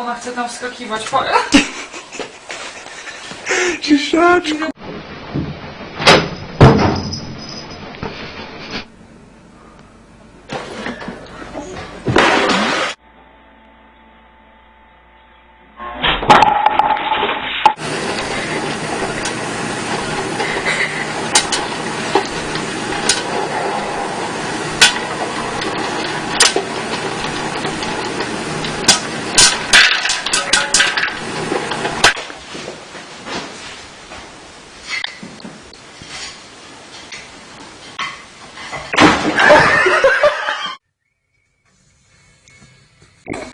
Ona chce tam wskakiwać. Po... Ciszaczku. Open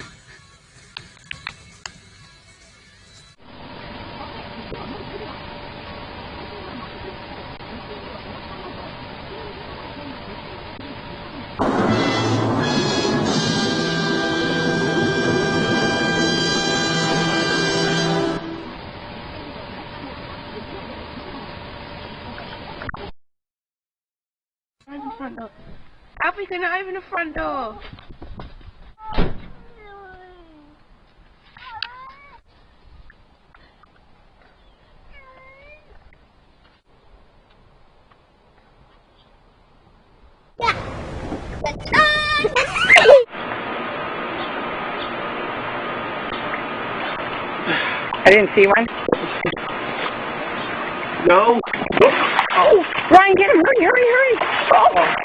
the front door. Alfie, can I open the front door? I didn't see one. No. Oh, Ryan, get him! Hurry, hurry, hurry! Oh.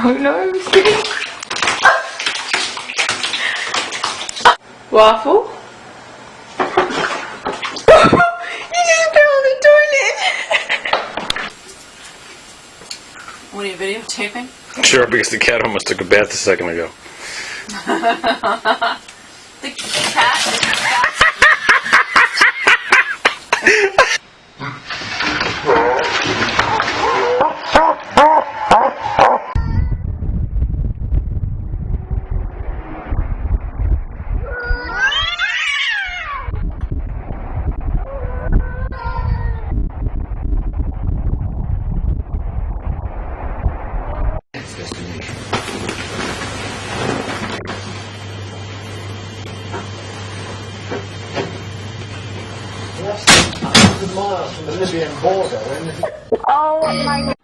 Oh no. Waffle? you just fell in the toilet. what are you videotaping? Sure, because the cat almost took a bath a second ago. Libyan border. Oh my Oh